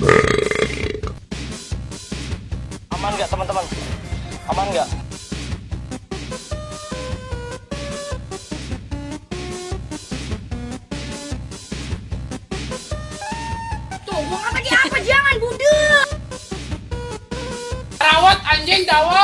Aman nggak teman-teman? Aman nggak? Tuh, gua kata dia apa? Jangan budek. Rawat anjing dawat.